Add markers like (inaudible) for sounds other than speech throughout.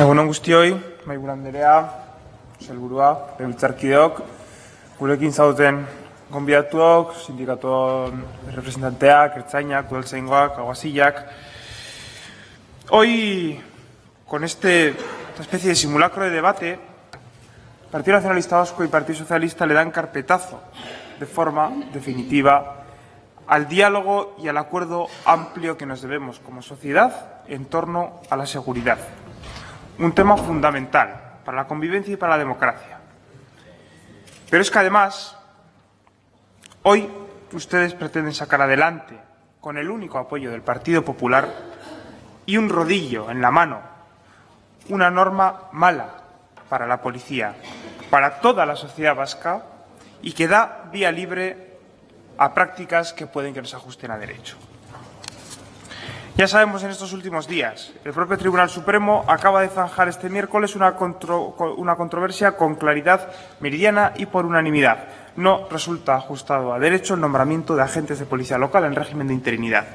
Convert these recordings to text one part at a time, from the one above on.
Egunon guztioi, maiburu Anderea, Selburua, Lebiltzarkideok, gurekin zauten gonbidatuok, sindikatuon representanteak, ertzainak, udaltzaingoak, aguasillak. Hoy, con este, esta especie de simulacro de debate, Partido Nacionalista Vasco y Partido Socialista le dan carpetazo de forma definitiva al diálogo y al acuerdo amplio que nos debemos como sociedad en torno a la seguridad. Un tema fundamental para la convivencia y para la democracia. Pero es que además, hoy ustedes pretenden sacar adelante, con el único apoyo del Partido Popular y un rodillo en la mano, una norma mala para la policía, para toda la sociedad vasca y que da vía libre a prácticas que pueden que nos ajusten a derecho. Ya sabemos en estos últimos días, el propio Tribunal Supremo acaba de zanjar este miércoles una, contro, una controversia con claridad meridiana y por unanimidad. No resulta ajustado a derecho el nombramiento de agentes de policía local en régimen de interinidad.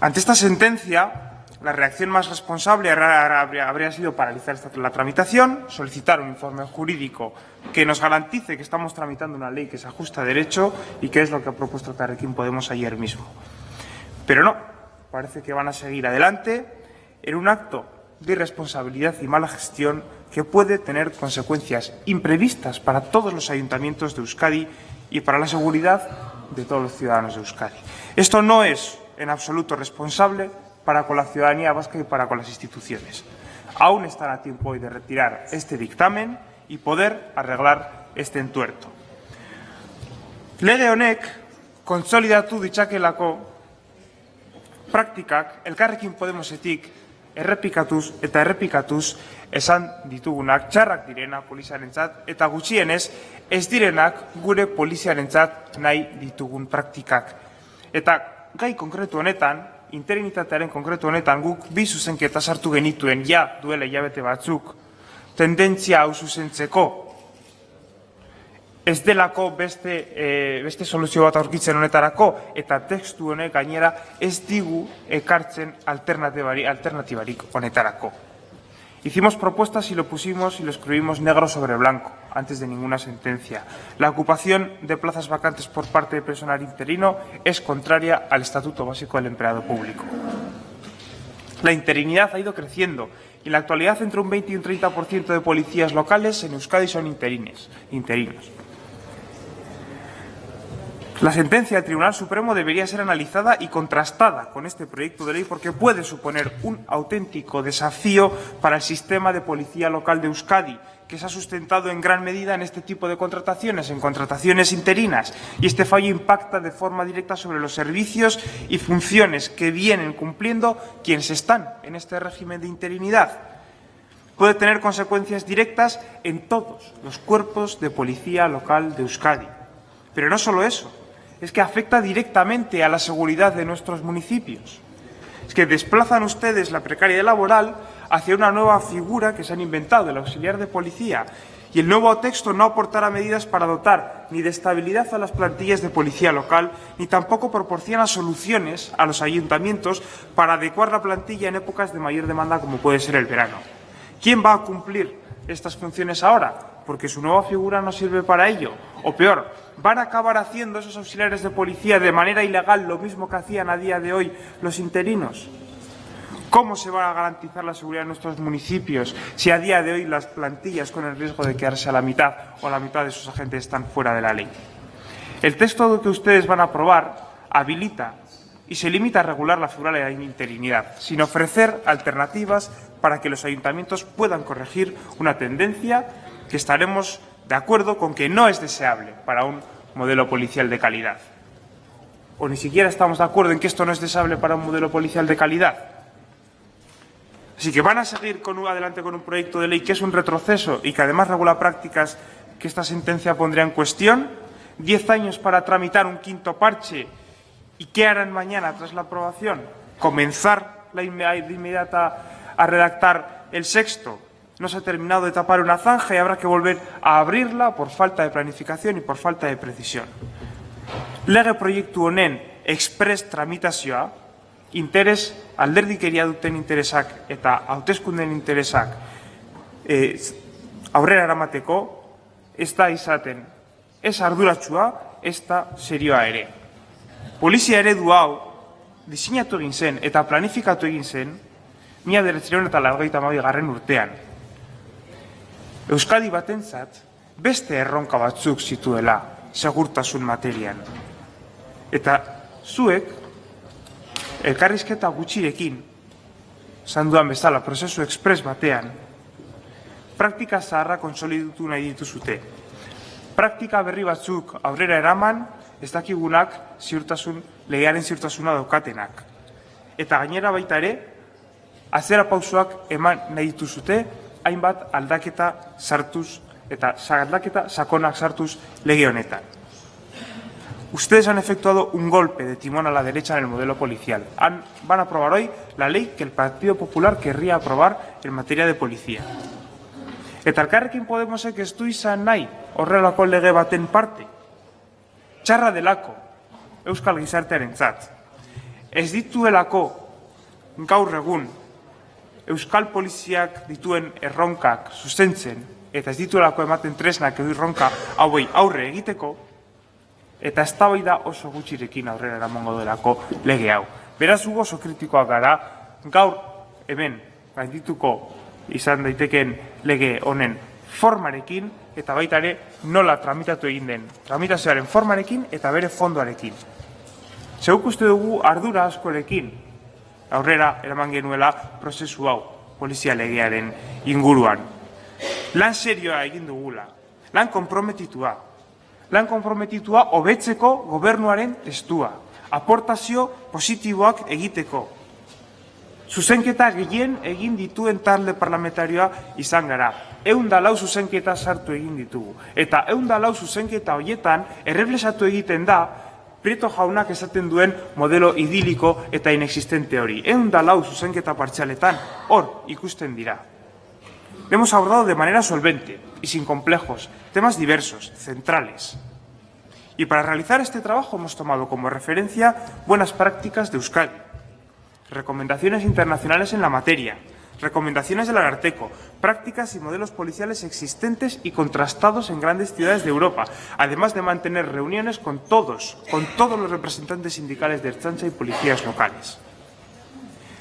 Ante esta sentencia, la reacción más responsable habría sido paralizar la tramitación, solicitar un informe jurídico que nos garantice que estamos tramitando una ley que se ajusta a derecho y que es lo que ha propuesto Carrequín Podemos ayer mismo. Pero no, parece que van a seguir adelante en un acto de irresponsabilidad y mala gestión que puede tener consecuencias imprevistas para todos los ayuntamientos de Euskadi y para la seguridad de todos los ciudadanos de Euskadi. Esto no es en absoluto responsable para con la ciudadanía vasca y para con las instituciones. Aún están a tiempo hoy de retirar este dictamen y poder arreglar este entuerto. Lege honek kontsolidatu ditzakelako praktikak elkarrekin Podemosetik errepikatuz eta errepikatuz esan ditugunak txarrak direna poliziarentzat eta gutxienez ez direnak gure poliziarentzat nahi ditugun praktikak. Eta gai konkretu honetan, interinitatearen konkretu honetan guk bi zuzenketa sartu genituen ja duela hilabete batzuk tendentzia hau zuzentzeko ez delako beste, e, beste soluzio bat aurkitzen honetarako eta tekstu honek gainera ez digu ekartzen alternatibarik honetarako. Hicimos propuestas y lo pusimos y lo escribimos negro sobre blanco, antes de ninguna sentencia. La ocupación de plazas vacantes por parte de personal interino es contraria al Estatuto Básico del Empleado Público. La interinidad ha ido creciendo y en la actualidad entre un 20 y un 30% de policías locales en Euskadi son interines, interinos. La sentencia del Tribunal Supremo debería ser analizada y contrastada con este proyecto de ley porque puede suponer un auténtico desafío para el sistema de policía local de Euskadi, que se ha sustentado en gran medida en este tipo de contrataciones, en contrataciones interinas, y este fallo impacta de forma directa sobre los servicios y funciones que vienen cumpliendo quienes están en este régimen de interinidad. Puede tener consecuencias directas en todos los cuerpos de policía local de Euskadi. Pero no solo eso, es que afecta directamente a la seguridad de nuestros municipios. Es que desplazan ustedes la precariedad laboral hacia una nueva figura que se han inventado, el auxiliar de policía. Y el nuevo texto no aportará medidas para dotar ni de estabilidad a las plantillas de policía local, ni tampoco proporciona soluciones a los ayuntamientos para adecuar la plantilla en épocas de mayor demanda como puede ser el verano. ¿Quién va a cumplir estas funciones ahora? Porque su nueva figura no sirve para ello. O peor, van a acabar haciendo esos auxiliares de policía de manera ilegal lo mismo que hacían a día de hoy los interinos. ¿Cómo se va a garantizar la seguridad de nuestros municipios si a día de hoy las plantillas con el riesgo de quedarse a la mitad o la mitad de sus agentes están fuera de la ley? El texto que ustedes van a aprobar habilita y se limita a regular la figura de la interinidad, sin ofrecer alternativas para que los ayuntamientos puedan corregir una tendencia que estaremos de acuerdo con que no es deseable para un modelo policial de calidad. O ni siquiera estamos de acuerdo en que esto no es deseable para un modelo policial de calidad. Así que van a seguir adelante con un proyecto de ley que es un retroceso y que además regula prácticas que esta sentencia pondría en cuestión. Diez años para tramitar un quinto parche. ¿Y qué harán mañana tras la aprobación? ¿Comenzar la inmediata a redactar el sexto? No se ha terminado de tapar una zanja y habrá que volver a abrirla por falta de planificación y por falta de precisión. Lege proiektu honen express tramitazioa interes alderdikeria duten interesak eta hauteskunden interesak e, aurrera eramateko ez da izaten ez arduratsua ez da serioa ere. Polizia eredu hau diseinatu egin zen eta planifikatu egin zen mila deretzireun eta largoita garren urtean. Euskadi batentzat beste erronka batzuk zituela segurtasun materian. Eta zuek elkarrizketa gutxirekin, sanduan bezala prozesu ekspres batean, praktika zaharra konsolidutu nahi dituzute. Praktika berri batzuk aurrera eraman, ez dakigunak ziurtasun, legearen ziurtasuna daukatenak. Eta gainera baita ere, azera pausoak eman nahi dituzute, hainbat aldaketa sartuz eta aldaketa sakonak sartuz lege honetan. Ustedes han efectuado un golpe de timón a la derecha en el modelo policial. Han, van a aprobar hoy la ley que el Partido Popular querría aprobar en materia de policía. Eta elkarrekin Podemosek ez du izan nahi horrelako lege baten parte. Txarra delako Euskal Gizartearen zat. Ez dituelako gaur egun Euskal Poliziak dituen erronkak zuzentzen eta ez dituelako ematen tresnak edo erronka hauei aurre egiteko, eta eztabaida oso gutxirekin aurrera eramango delako lege hau. Beraz ugo oso kritikoak gara, gaur hemen gaindituko izan daiteken lege honen formarekin eta baita ere nola tramitatu egin den. Tramitazioaren formarekin eta bere fondoarekin. Zeuk uste dugu ardura askorekin aurrera eraman genuela prozesu hau polizia legearen inguruan. Lan serioa egin dugula, lan komprometitua, lan konprometitua hobetzeko gobernuaren testua, aportazio positiboak egiteko. Zuzenketa gehien egin dituen talde parlamentarioa izan gara. Eun lau zuzenketa sartu egin ditugu. Eta eun lau zuzenketa horietan erreblesatu egiten da Prieto jaunak esaten duen modelo idiliko eta inexistente hori. Eun lau zuzenketa partxaletan hor ikusten dira. Hemos abordado de manera solvente y sin complejos temas diversos, centrales. Y para realizar este trabajo hemos tomado como referencia buenas prácticas de Euskadi, recomendaciones internacionales en la materia, recomendaciones del Agarteco, prácticas y modelos policiales existentes y contrastados en grandes ciudades de Europa, además de mantener reuniones con todos, con todos los representantes sindicales de Erchancha y policías locales.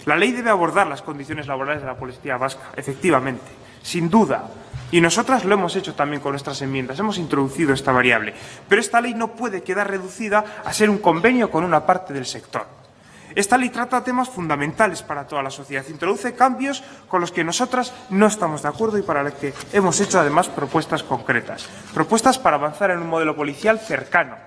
La ley debe abordar las condiciones laborales de la policía vasca, efectivamente, sin duda. Y nosotras lo hemos hecho también con nuestras enmiendas, hemos introducido esta variable. Pero esta ley no puede quedar reducida a ser un convenio con una parte del sector. Esta ley trata temas fundamentales para toda la sociedad, introduce cambios con los que nosotras no estamos de acuerdo y para los que hemos hecho además propuestas concretas. Propuestas para avanzar en un modelo policial cercano,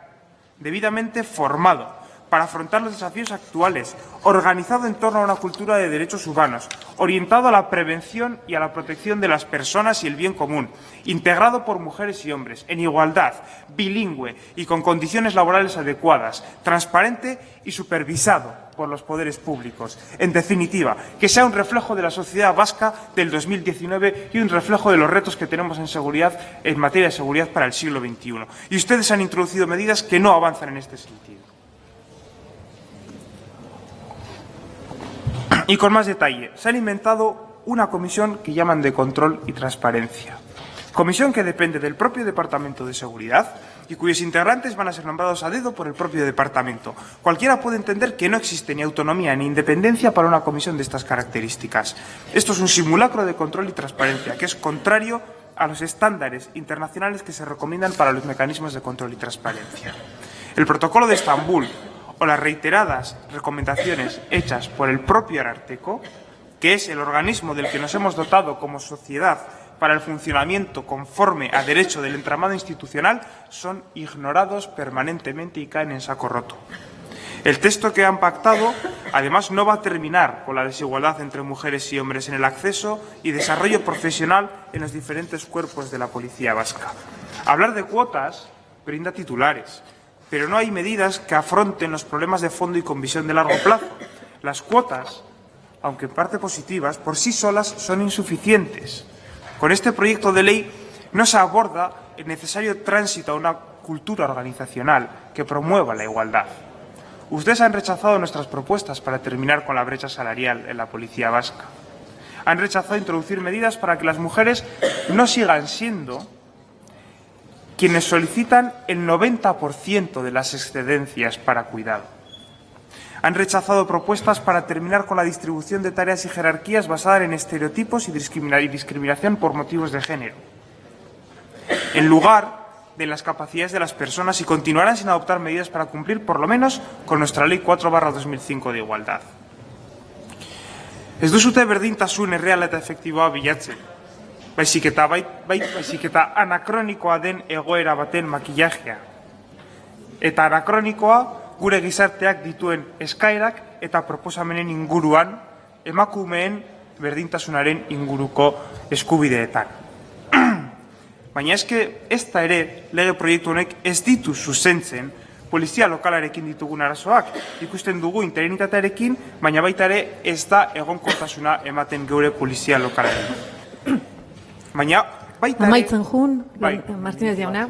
debidamente formado, para afrontar los desafíos actuales, organizado en torno a una cultura de derechos humanos, orientado a la prevención y a la protección de las personas y el bien común, integrado por mujeres y hombres, en igualdad, bilingüe y con condiciones laborales adecuadas, transparente y supervisado por los poderes públicos. En definitiva, que sea un reflejo de la sociedad vasca del 2019 y un reflejo de los retos que tenemos en seguridad en materia de seguridad para el siglo XXI. Y ustedes han introducido medidas que no avanzan en este sentido. Y con más detalle, se han inventado una comisión que llaman de control y transparencia. Comisión que depende del propio Departamento de Seguridad y cuyos integrantes van a ser nombrados a dedo por el propio departamento. Cualquiera puede entender que no existe ni autonomía ni independencia para una comisión de estas características. Esto es un simulacro de control y transparencia que es contrario a los estándares internacionales que se recomiendan para los mecanismos de control y transparencia. El protocolo de Estambul o las reiteradas recomendaciones hechas por el propio Ararteco, que es el organismo del que nos hemos dotado como sociedad para el funcionamiento conforme a derecho del entramado institucional, son ignorados permanentemente y caen en saco roto. El texto que han pactado, además, no va a terminar con la desigualdad entre mujeres y hombres en el acceso y desarrollo profesional en los diferentes cuerpos de la policía vasca. Hablar de cuotas brinda titulares, pero no hay medidas que afronten los problemas de fondo y con visión de largo plazo. Las cuotas, aunque en parte positivas, por sí solas son insuficientes. Con este proyecto de ley no se aborda el necesario tránsito a una cultura organizacional que promueva la igualdad. Ustedes han rechazado nuestras propuestas para terminar con la brecha salarial en la policía vasca. Han rechazado introducir medidas para que las mujeres no sigan siendo quienes solicitan el 90% de las excedencias para cuidado. Han rechazado propuestas para terminar con la distribución de tareas y jerarquías basada en estereotipos y discriminación por motivos de género. En lugar de las capacidades de las personas y continuarán sin adoptar medidas para cumplir, por lo menos, con nuestra Ley 4 2005 de igualdad. Ez duzute berdintasun erreala eta efektiboa bilatzen. Baizik eta, bai, bai, baizik eta den egoera baten makillajea. Eta anakronikoa gure gizarteak dituen eskaerak eta proposamenen inguruan emakumeen berdintasunaren inguruko eskubideetan. (clears throat) Baina eske ez da ere lege proiektu honek ez ditu zuzentzen polizia lokalarekin ditugun arazoak. Ikusten dugu interinitatearekin, baina baita ere ez da egonkortasuna ematen geure polizia lokalarekin. (clears throat) Baina baita ere... Amaitzen jun, bai. Martínez jauna.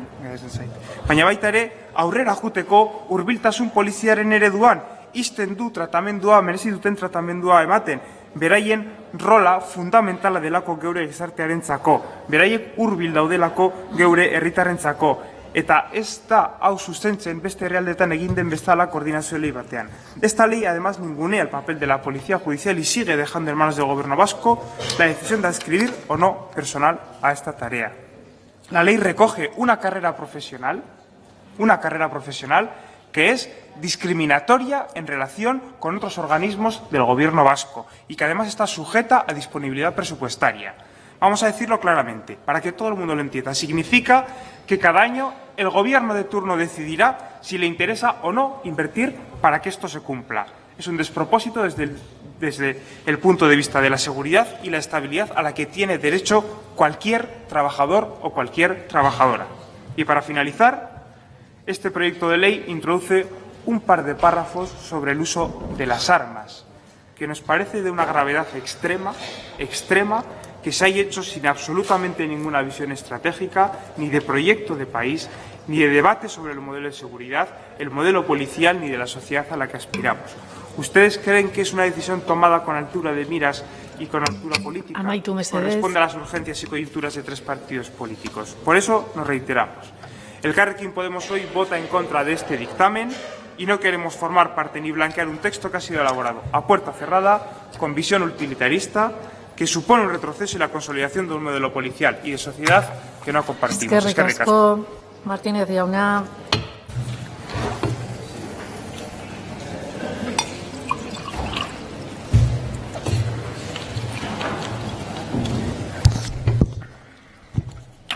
Baina baita ere aurrera juteko hurbiltasun poliziaren ereduan, izten du tratamendua, merezi duten tratamendua ematen, beraien rola fundamentala delako geure gizartearentzako, beraiek hurbil daudelako geure herritarrentzako eta ez da hau sustentzen beste herrialdetan egin den bezala koordinazio ley batean. Esta ley además ningunea el papel de la policía judicial y sigue dejando en manos del gobierno vasco la decisión de adscribir o no personal a esta tarea. La ley recoge una carrera profesional, una carrera profesional que es discriminatoria en relación con otros organismos del gobierno vasco y que además está sujeta a disponibilidad presupuestaria. Vamos a decirlo claramente, para que todo el mundo lo entienda. Significa que cada año el gobierno de turno decidirá si le interesa o no invertir para que esto se cumpla. Es un despropósito desde el, desde el punto de vista de la seguridad y la estabilidad a la que tiene derecho cualquier trabajador o cualquier trabajadora. Y para finalizar, este proyecto de ley introduce un par de párrafos sobre el uso de las armas, que nos parece de una gravedad extrema, extrema, que se haya hecho sin absolutamente ninguna visión estratégica, ni de proyecto de país, ni de debate sobre el modelo de seguridad, el modelo policial, ni de la sociedad a la que aspiramos. ¿Ustedes creen que es una decisión tomada con altura de miras y con altura política? Corresponde a las urgencias y coyunturas de tres partidos políticos. Por eso nos reiteramos. El Carrequín Podemos hoy vota en contra de este dictamen y no queremos formar parte ni blanquear un texto que ha sido elaborado a puerta cerrada, con visión utilitarista, que supone un retroceso y la consolidación de un modelo policial y de sociedad que no compartimos. Es que ricasco, Martínez Jauna.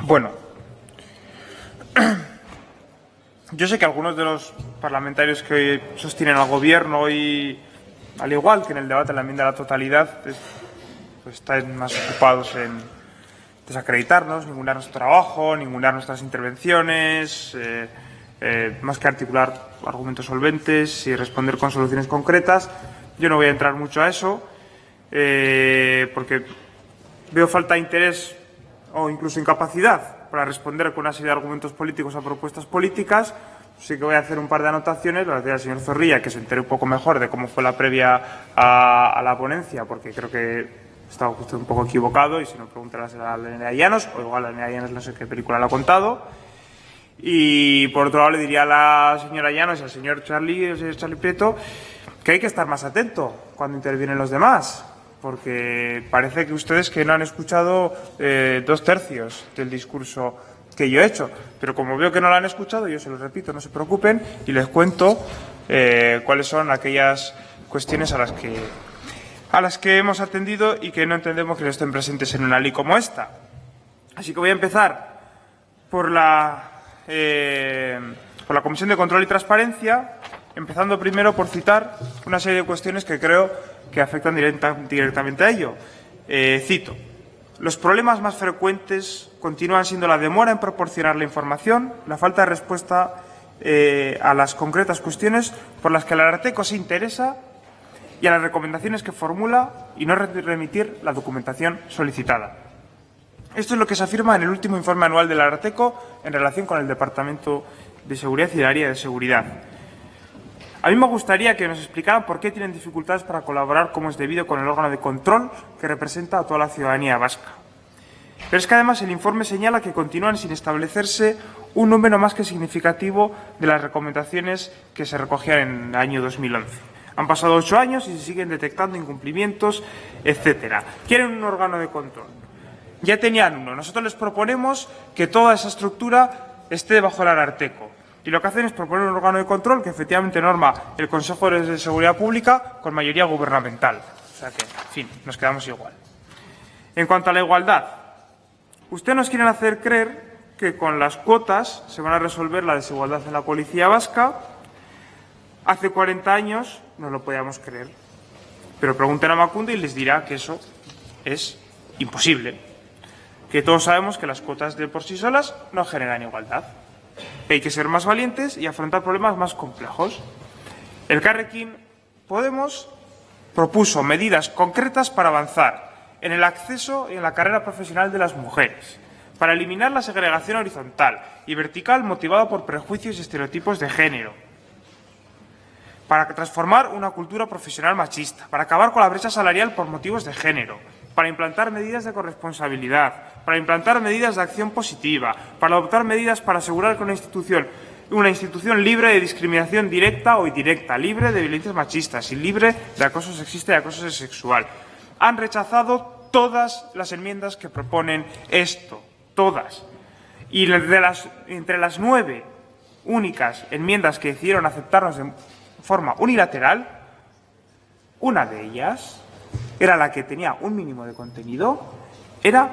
Bueno, (clears throat) yo sé que algunos de los parlamentarios que hoy sostienen al Gobierno y, al igual que en el debate de la enmienda a la totalidad, pues están más ocupados en desacreditarnos, ningunar nuestro trabajo, ningunar nuestras intervenciones, eh, eh, más que articular argumentos solventes y responder con soluciones concretas. Yo no voy a entrar mucho a eso, eh, porque veo falta de interés o incluso incapacidad para responder con una serie de argumentos políticos a propuestas políticas. Sí que voy a hacer un par de anotaciones, decía al señor Zorrilla, que se entere un poco mejor de cómo fue la previa a, la ponencia, porque creo que estaba usted un poco equivocado y si no preguntarás a Lenea Llanos, o igual a Lenea Llanos no sé qué película le ha contado. Y por otro lado le diría a la señora Llanos y al señor Charlie, el señor Charlie Prieto, que hay que estar más atento cuando intervienen los demás, porque parece que ustedes que no han escuchado eh, dos tercios del discurso que yo he hecho, pero como veo que no lo han escuchado, yo se lo repito, no se preocupen y les cuento eh, cuáles son aquellas cuestiones a las que a las que hemos atendido y que no entendemos que no estén presentes en una ley como esta. Así que voy a empezar por la, eh, por la Comisión de Control y Transparencia, empezando primero por citar una serie de cuestiones que creo que afectan directa, directamente a ello. Eh, cito. Los problemas más frecuentes continúan siendo la demora en proporcionar la información, la falta de respuesta eh, a las concretas cuestiones por las que el Arteco se interesa y a las recomendaciones que formula y no remitir la documentación solicitada. Esto es lo que se afirma en el último informe anual del Arteco en relación con el Departamento de Seguridad y el área de seguridad. A mí me gustaría que nos explicaran por qué tienen dificultades para colaborar como es debido con el órgano de control que representa a toda la ciudadanía vasca. Pero es que además el informe señala que continúan sin establecerse un número más que significativo de las recomendaciones que se recogían en el año 2011. Han pasado ocho años y se siguen detectando incumplimientos, etcétera. Quieren un órgano de control. Ya tenían uno. Nosotros les proponemos que toda esa estructura esté bajo el Ararteco. Y lo que hacen es proponer un órgano de control que efectivamente norma el Consejo de Seguridad Pública con mayoría gubernamental. O sea que, en fin, nos quedamos igual. En cuanto a la igualdad, Ustedes nos quieren hacer creer que con las cuotas se van a resolver la desigualdad en la policía vasca. Hace 40 años no lo podíamos creer. Pero pregunten a Macunde y les dirá que eso es imposible. Que todos sabemos que las cuotas de por sí solas no generan igualdad. Hay que ser más valientes y afrontar problemas más complejos. El Carrequín Podemos propuso medidas concretas para avanzar en el acceso y en la carrera profesional de las mujeres, para eliminar la segregación horizontal y vertical motivada por prejuicios y estereotipos de género, para transformar una cultura profesional machista, para acabar con la brecha salarial por motivos de género, para implantar medidas de corresponsabilidad, para implantar medidas de acción positiva, para adoptar medidas para asegurar que una institución una institución libre de discriminación directa o indirecta, libre de violencias machistas y libre de acoso sexista y acoso sexual. Han rechazado todas las enmiendas que proponen esto, todas. Y entre las nueve únicas enmiendas que decidieron aceptarnos de forma unilateral, una de ellas era la que tenía un mínimo de contenido, era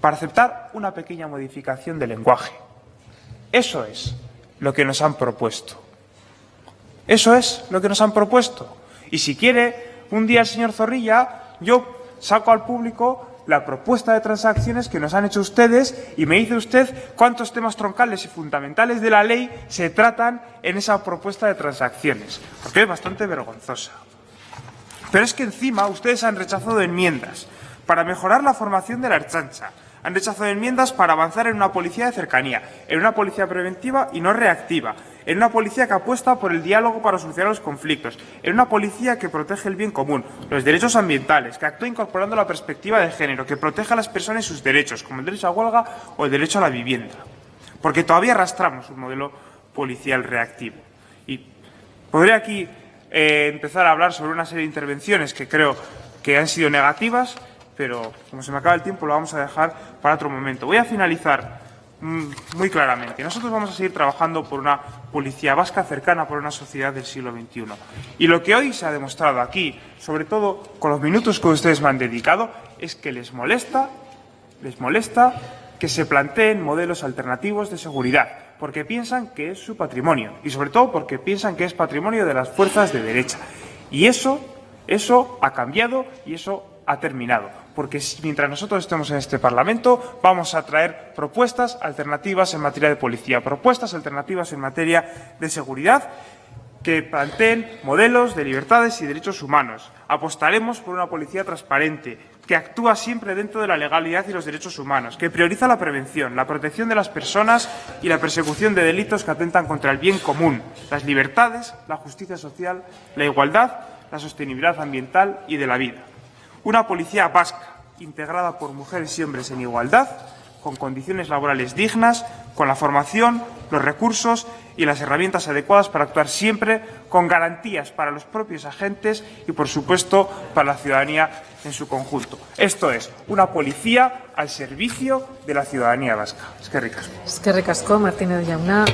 para aceptar una pequeña modificación del lenguaje. Eso es lo que nos han propuesto. Eso es lo que nos han propuesto. Y si quiere, un día el señor Zorrilla, yo saco al público la propuesta de transacciones que nos han hecho ustedes y me dice usted cuántos temas troncales y fundamentales de la ley se tratan en esa propuesta de transacciones, porque es bastante vergonzosa. Pero es que encima ustedes han rechazado enmiendas para mejorar la formación de la archancha, han rechazado enmiendas para avanzar en una policía de cercanía, en una policía preventiva y no reactiva, en una policía que apuesta por el diálogo para solucionar los conflictos, en una policía que protege el bien común, los derechos ambientales, que actúa incorporando la perspectiva de género, que protege a las personas y sus derechos, como el derecho a huelga o el derecho a la vivienda. Porque todavía arrastramos un modelo policial reactivo. Y podría aquí eh, empezar a hablar sobre una serie de intervenciones que creo que han sido negativas, pero como se me acaba el tiempo lo vamos a dejar para otro momento. Voy a finalizar mm, muy claramente. Nosotros vamos a seguir trabajando por una policía vasca cercana por una sociedad del siglo XXI. Y lo que hoy se ha demostrado aquí, sobre todo con los minutos que ustedes me han dedicado, es que les molesta, les molesta que se planteen modelos alternativos de seguridad, porque piensan que es su patrimonio y sobre todo porque piensan que es patrimonio de las fuerzas de derecha. Y eso, eso ha cambiado y eso ha terminado, porque mientras nosotros estemos en este Parlamento vamos a traer propuestas alternativas en materia de policía, propuestas alternativas en materia de seguridad que planteen modelos de libertades y derechos humanos. Apostaremos por una policía transparente, que actúa siempre dentro de la legalidad y los derechos humanos, que prioriza la prevención, la protección de las personas y la persecución de delitos que atentan contra el bien común, las libertades, la justicia social, la igualdad, la sostenibilidad ambiental y de la vida. Una policía vasca, integrada por mujeres y hombres en igualdad, con condiciones laborales dignas, con la formación, los recursos y las herramientas adecuadas para actuar siempre con garantías para los propios agentes y, por supuesto, para la ciudadanía en su conjunto. Esto es, una policía al servicio de la ciudadanía vasca. Es que ricasco. Es que ricasco, Martínez Yauna.